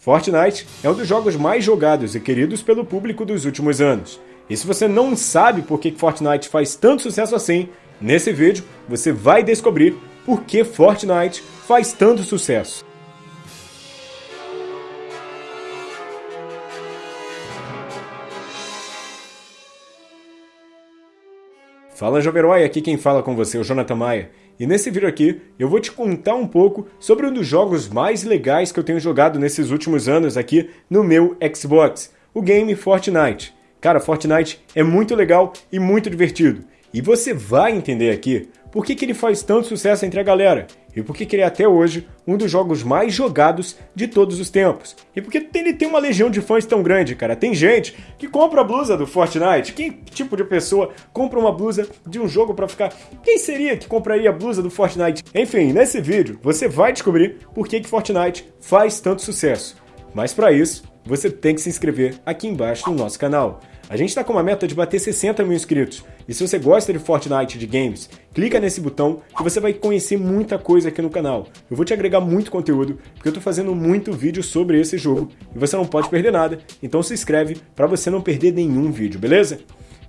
Fortnite é um dos jogos mais jogados e queridos pelo público dos últimos anos. E se você não sabe por que Fortnite faz tanto sucesso assim, nesse vídeo você vai descobrir por que Fortnite faz tanto sucesso. Fala Jovem Herói, aqui quem fala com você é o Jonathan Maia. E nesse vídeo aqui eu vou te contar um pouco sobre um dos jogos mais legais que eu tenho jogado nesses últimos anos aqui no meu Xbox, o game Fortnite. Cara, Fortnite é muito legal e muito divertido. E você vai entender aqui por que, que ele faz tanto sucesso entre a galera e por que, que ele é até hoje um dos jogos mais jogados de todos os tempos. E por que ele tem uma legião de fãs tão grande, cara. Tem gente que compra a blusa do Fortnite. Que tipo de pessoa compra uma blusa de um jogo para ficar... Quem seria que compraria a blusa do Fortnite? Enfim, nesse vídeo você vai descobrir por que, que Fortnite faz tanto sucesso. Mas para isso, você tem que se inscrever aqui embaixo no nosso canal. A gente está com uma meta de bater 60 mil inscritos. E se você gosta de Fortnite de games, clica nesse botão que você vai conhecer muita coisa aqui no canal. Eu vou te agregar muito conteúdo, porque eu estou fazendo muito vídeo sobre esse jogo e você não pode perder nada. Então se inscreve para você não perder nenhum vídeo, beleza?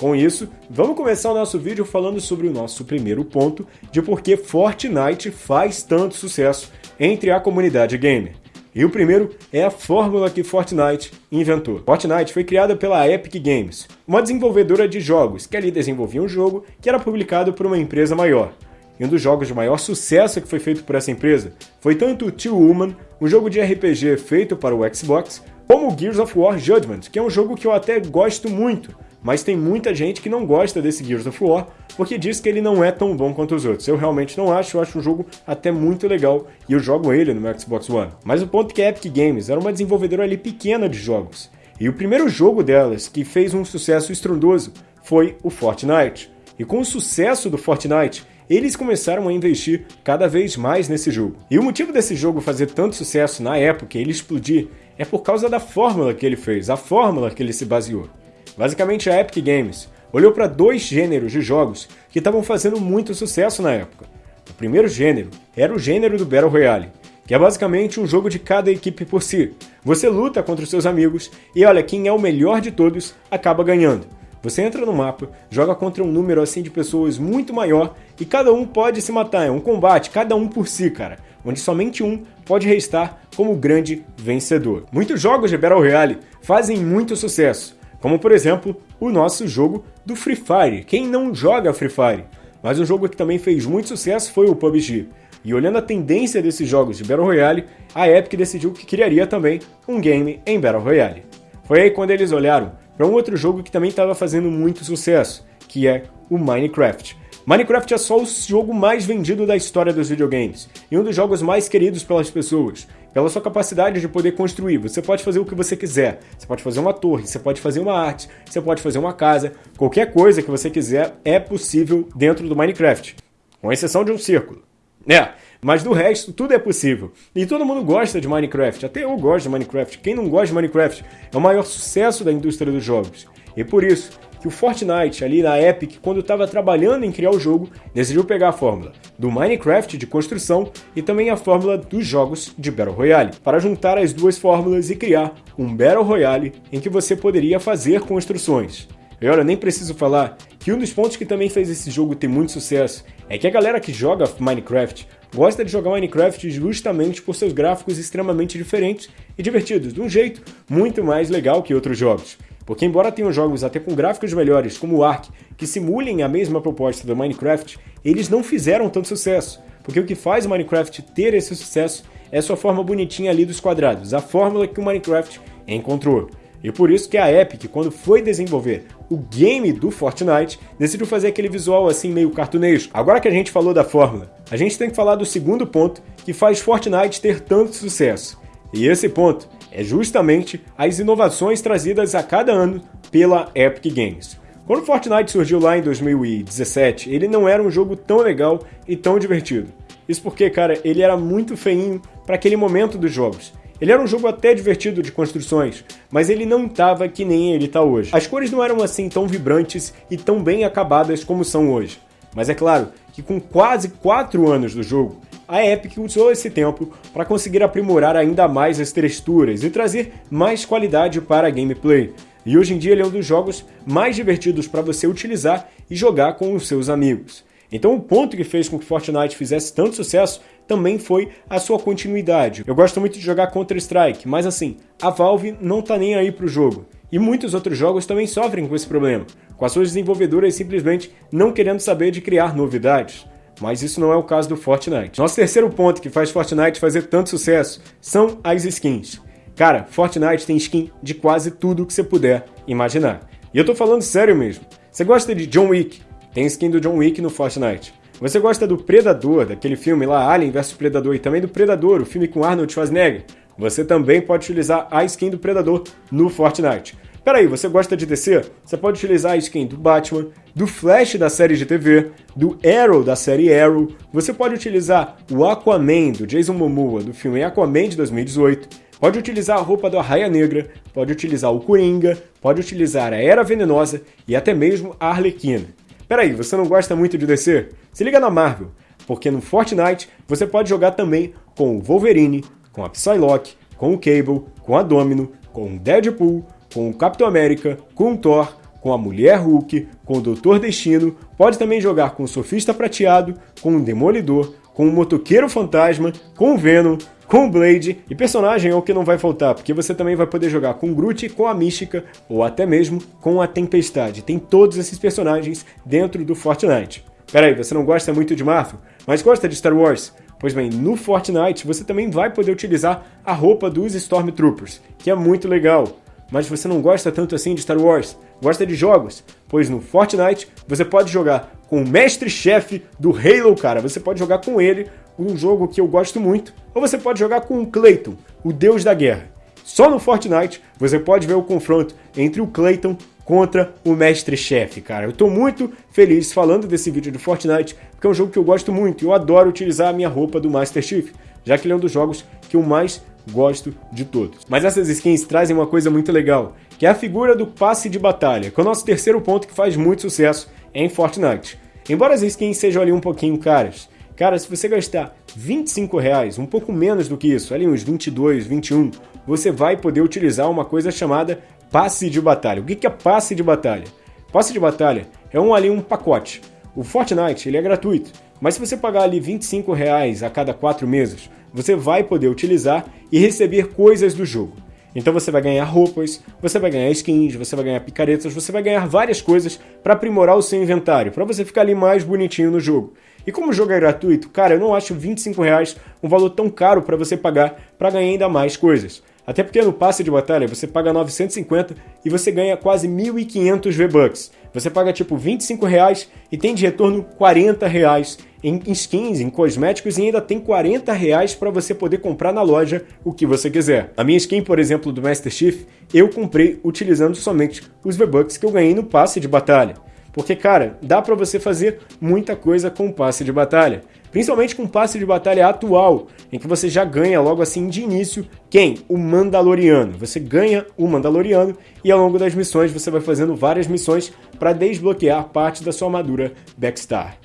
Com isso, vamos começar o nosso vídeo falando sobre o nosso primeiro ponto de por que Fortnite faz tanto sucesso entre a comunidade gamer. E o primeiro é a fórmula que Fortnite inventou. Fortnite foi criada pela Epic Games, uma desenvolvedora de jogos que ali desenvolvia um jogo que era publicado por uma empresa maior. E um dos jogos de maior sucesso que foi feito por essa empresa foi tanto Two Woman, um jogo de RPG feito para o Xbox, como Gears of War Judgment, que é um jogo que eu até gosto muito, mas tem muita gente que não gosta desse Gears of War porque diz que ele não é tão bom quanto os outros. Eu realmente não acho, eu acho um jogo até muito legal e eu jogo ele no meu Xbox One. Mas o ponto é que a Epic Games era uma desenvolvedora ali pequena de jogos. E o primeiro jogo delas que fez um sucesso estrondoso foi o Fortnite. E com o sucesso do Fortnite, eles começaram a investir cada vez mais nesse jogo. E o motivo desse jogo fazer tanto sucesso na época, ele explodir, é por causa da fórmula que ele fez, a fórmula que ele se baseou. Basicamente, a Epic Games olhou para dois gêneros de jogos que estavam fazendo muito sucesso na época. O primeiro gênero era o gênero do Battle Royale, que é basicamente um jogo de cada equipe por si. Você luta contra os seus amigos e olha, quem é o melhor de todos acaba ganhando. Você entra no mapa, joga contra um número assim de pessoas muito maior e cada um pode se matar, é um combate, cada um por si, cara, onde somente um pode restar como grande vencedor. Muitos jogos de Battle Royale fazem muito sucesso, como por exemplo o nosso jogo do Free Fire. Quem não joga Free Fire? Mas um jogo que também fez muito sucesso foi o PUBG. E olhando a tendência desses jogos de Battle Royale, a Epic decidiu que criaria também um game em Battle Royale. Foi aí quando eles olharam para um outro jogo que também estava fazendo muito sucesso, que é o Minecraft. Minecraft é só o jogo mais vendido da história dos videogames e um dos jogos mais queridos pelas pessoas, pela sua capacidade de poder construir. Você pode fazer o que você quiser. Você pode fazer uma torre, você pode fazer uma arte, você pode fazer uma casa. Qualquer coisa que você quiser é possível dentro do Minecraft, com exceção de um círculo. É, mas do resto, tudo é possível. E todo mundo gosta de Minecraft, até eu gosto de Minecraft. Quem não gosta de Minecraft é o maior sucesso da indústria dos jogos. E por isso, que o Fortnite, ali na Epic, quando estava trabalhando em criar o jogo, decidiu pegar a fórmula do Minecraft de construção e também a fórmula dos jogos de Battle Royale, para juntar as duas fórmulas e criar um Battle Royale em que você poderia fazer construções. E olha, nem preciso falar que um dos pontos que também fez esse jogo ter muito sucesso é que a galera que joga Minecraft gosta de jogar Minecraft justamente por seus gráficos extremamente diferentes e divertidos, de um jeito muito mais legal que outros jogos. Porque embora tenham jogos até com gráficos melhores, como o Ark, que simulem a mesma proposta do Minecraft, eles não fizeram tanto sucesso. Porque o que faz o Minecraft ter esse sucesso é sua forma bonitinha ali dos quadrados, a fórmula que o Minecraft encontrou. E por isso que a Epic, quando foi desenvolver o game do Fortnite, decidiu fazer aquele visual assim meio cartunesco. Agora que a gente falou da fórmula, a gente tem que falar do segundo ponto que faz Fortnite ter tanto sucesso. E esse ponto é justamente as inovações trazidas a cada ano pela Epic Games. Quando Fortnite surgiu lá em 2017, ele não era um jogo tão legal e tão divertido. Isso porque, cara, ele era muito feinho para aquele momento dos jogos. Ele era um jogo até divertido de construções, mas ele não estava que nem ele está hoje. As cores não eram assim tão vibrantes e tão bem acabadas como são hoje. Mas é claro que com quase 4 anos do jogo, a Epic usou esse tempo para conseguir aprimorar ainda mais as texturas e trazer mais qualidade para a gameplay. E hoje em dia ele é um dos jogos mais divertidos para você utilizar e jogar com os seus amigos. Então o ponto que fez com que Fortnite fizesse tanto sucesso também foi a sua continuidade. Eu gosto muito de jogar Counter-Strike, mas assim, a Valve não tá nem aí pro jogo. E muitos outros jogos também sofrem com esse problema, com as suas desenvolvedoras simplesmente não querendo saber de criar novidades mas isso não é o caso do Fortnite. Nosso terceiro ponto que faz Fortnite fazer tanto sucesso são as skins. Cara, Fortnite tem skin de quase tudo que você puder imaginar. E eu tô falando sério mesmo. Você gosta de John Wick? Tem skin do John Wick no Fortnite. Você gosta do Predador, daquele filme lá, Alien vs Predador, e também do Predador, o filme com Arnold Schwarzenegger? Você também pode utilizar a skin do Predador no Fortnite. Peraí, você gosta de DC? Você pode utilizar a skin do Batman, do Flash da série de TV, do Arrow da série Arrow. Você pode utilizar o Aquaman do Jason Momoa do filme Aquaman de 2018. Pode utilizar a roupa do Arraia Negra, pode utilizar o Coringa, pode utilizar a Era Venenosa e até mesmo a Arlequina. Peraí, você não gosta muito de DC? Se liga na Marvel, porque no Fortnite você pode jogar também com o Wolverine, com a Psylocke, com o Cable, com a Domino, com o Deadpool, com o Capitão América, com o Thor, com a Mulher Hulk, com o Doutor Destino, pode também jogar com o Sofista Prateado, com o Demolidor, com o Motoqueiro Fantasma, com o Venom, com o Blade, e personagem é o que não vai faltar, porque você também vai poder jogar com o Groot, com a Mística, ou até mesmo com a Tempestade. Tem todos esses personagens dentro do Fortnite. Peraí, você não gosta muito de Marvel, mas gosta de Star Wars? Pois bem, no Fortnite você também vai poder utilizar a roupa dos Stormtroopers, que é muito legal mas você não gosta tanto assim de Star Wars, gosta de jogos, pois no Fortnite você pode jogar com o mestre-chefe do Halo, cara. Você pode jogar com ele, um jogo que eu gosto muito, ou você pode jogar com o Clayton, o deus da guerra. Só no Fortnite você pode ver o confronto entre o Clayton contra o mestre-chefe, cara. Eu tô muito feliz falando desse vídeo do Fortnite, porque é um jogo que eu gosto muito e eu adoro utilizar a minha roupa do Master Chief, já que ele é um dos jogos que eu mais gosto de todos. Mas essas skins trazem uma coisa muito legal, que é a figura do passe de batalha, que é o nosso terceiro ponto que faz muito sucesso em Fortnite. Embora as skins sejam ali um pouquinho caras, cara, se você gastar 25 reais, um pouco menos do que isso, ali uns 22, 21, você vai poder utilizar uma coisa chamada passe de batalha. O que é passe de batalha? Passe de batalha é um ali um pacote. O Fortnite ele é gratuito, mas se você pagar ali 25 reais a cada 4 meses, você vai poder utilizar e receber coisas do jogo. Então você vai ganhar roupas, você vai ganhar skins, você vai ganhar picaretas, você vai ganhar várias coisas para aprimorar o seu inventário, para você ficar ali mais bonitinho no jogo. E como o jogo é gratuito, cara, eu não acho 25 reais um valor tão caro para você pagar para ganhar ainda mais coisas. Até porque no passe de batalha você paga 950 e você ganha quase 1.500 V-Bucks. Você paga tipo 25 reais e tem de retorno 40 reais em skins, em cosméticos e ainda tem 40 reais para você poder comprar na loja o que você quiser. A minha skin, por exemplo, do Master Chief, eu comprei utilizando somente os V-Bucks que eu ganhei no passe de batalha. Porque, cara, dá para você fazer muita coisa com o passe de batalha. Principalmente com o passe de batalha atual, em que você já ganha logo assim de início quem? O Mandaloriano. Você ganha o Mandaloriano e ao longo das missões você vai fazendo várias missões para desbloquear parte da sua armadura Backstar.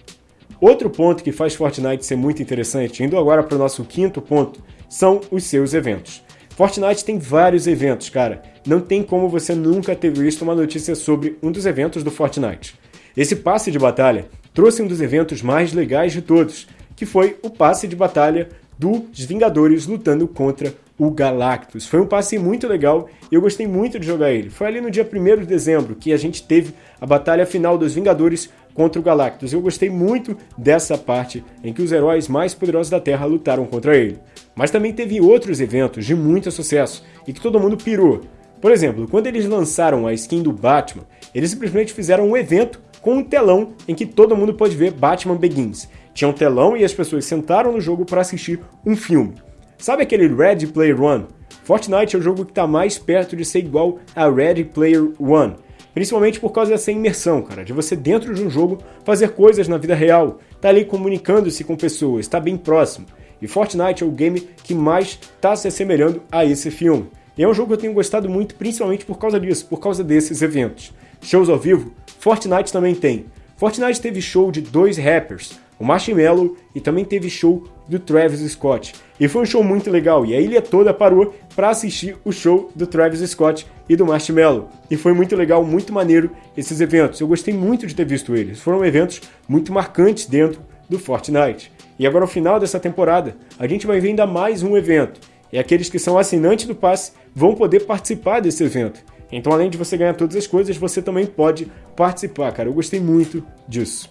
Outro ponto que faz Fortnite ser muito interessante, indo agora para o nosso quinto ponto, são os seus eventos. Fortnite tem vários eventos, cara. Não tem como você nunca ter visto uma notícia sobre um dos eventos do Fortnite. Esse passe de batalha trouxe um dos eventos mais legais de todos, que foi o passe de batalha dos Vingadores lutando contra o Galactus. Foi um passe muito legal e eu gostei muito de jogar ele. Foi ali no dia 1 de dezembro que a gente teve a batalha final dos Vingadores contra o Galactus. Eu gostei muito dessa parte em que os heróis mais poderosos da Terra lutaram contra ele. Mas também teve outros eventos de muito sucesso e que todo mundo pirou. Por exemplo, quando eles lançaram a skin do Batman, eles simplesmente fizeram um evento com um telão em que todo mundo pode ver Batman Begins. Tinha um telão e as pessoas sentaram no jogo para assistir um filme. Sabe aquele Ready Player One? Fortnite é o jogo que está mais perto de ser igual a Ready Player One. Principalmente por causa dessa imersão, cara, de você dentro de um jogo fazer coisas na vida real, tá ali comunicando-se com pessoas, está bem próximo. E Fortnite é o game que mais está se assemelhando a esse filme. E é um jogo que eu tenho gostado muito, principalmente por causa disso, por causa desses eventos. Shows ao vivo, Fortnite também tem. Fortnite teve show de dois rappers, o Marshmello e também teve show do Travis Scott. E foi um show muito legal, e a ilha toda parou para assistir o show do Travis Scott e do Marshmello. E foi muito legal, muito maneiro esses eventos. Eu gostei muito de ter visto eles. Foram eventos muito marcantes dentro do Fortnite. E agora, no final dessa temporada, a gente vai ver ainda mais um evento. E aqueles que são assinantes do passe vão poder participar desse evento. Então, além de você ganhar todas as coisas, você também pode participar, cara. Eu gostei muito disso.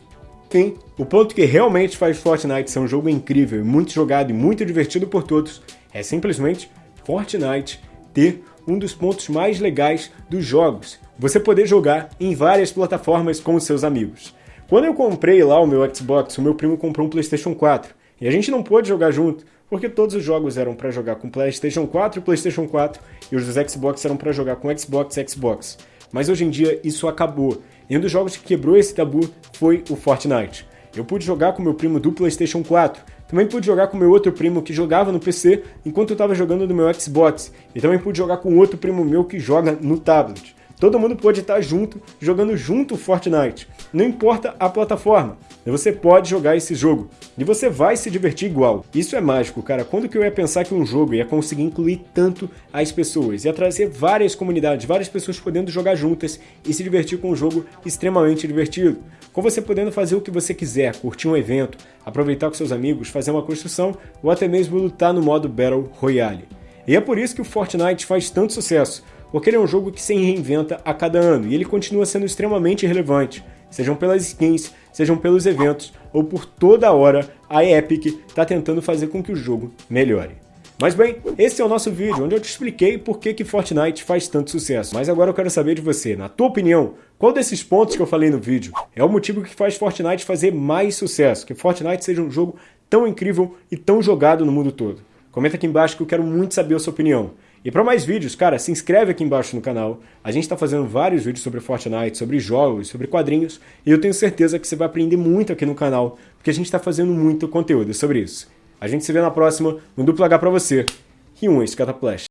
Enfim, o ponto que realmente faz Fortnite ser um jogo incrível, muito jogado e muito divertido por todos é simplesmente Fortnite ter um dos pontos mais legais dos jogos. Você poder jogar em várias plataformas com seus amigos. Quando eu comprei lá o meu Xbox, o meu primo comprou um PlayStation 4 e a gente não pôde jogar junto porque todos os jogos eram para jogar com PlayStation 4 e PlayStation 4 e os dos Xbox eram para jogar com Xbox e Xbox. Mas hoje em dia isso acabou e um dos jogos que quebrou esse tabu foi o Fortnite. Eu pude jogar com meu primo do PlayStation 4, também pude jogar com meu outro primo que jogava no PC enquanto eu estava jogando no meu Xbox, e também pude jogar com outro primo meu que joga no tablet. Todo mundo pode estar junto, jogando junto Fortnite. Não importa a plataforma, você pode jogar esse jogo. E você vai se divertir igual. Isso é mágico, cara. Quando que eu ia pensar que um jogo ia conseguir incluir tanto as pessoas? Ia trazer várias comunidades, várias pessoas podendo jogar juntas e se divertir com um jogo extremamente divertido. Com você podendo fazer o que você quiser, curtir um evento, aproveitar com seus amigos, fazer uma construção ou até mesmo lutar no modo Battle Royale. E é por isso que o Fortnite faz tanto sucesso porque ele é um jogo que se reinventa a cada ano e ele continua sendo extremamente relevante, sejam pelas skins, sejam pelos eventos ou por toda hora a Epic está tentando fazer com que o jogo melhore. Mas bem, esse é o nosso vídeo, onde eu te expliquei por que, que Fortnite faz tanto sucesso. Mas agora eu quero saber de você, na tua opinião, qual desses pontos que eu falei no vídeo é o motivo que faz Fortnite fazer mais sucesso, que Fortnite seja um jogo tão incrível e tão jogado no mundo todo? Comenta aqui embaixo que eu quero muito saber a sua opinião. E para mais vídeos, cara, se inscreve aqui embaixo no canal. A gente está fazendo vários vídeos sobre Fortnite, sobre jogos, sobre quadrinhos, e eu tenho certeza que você vai aprender muito aqui no canal, porque a gente está fazendo muito conteúdo sobre isso. A gente se vê na próxima, um duplo H para você e um Escataplash.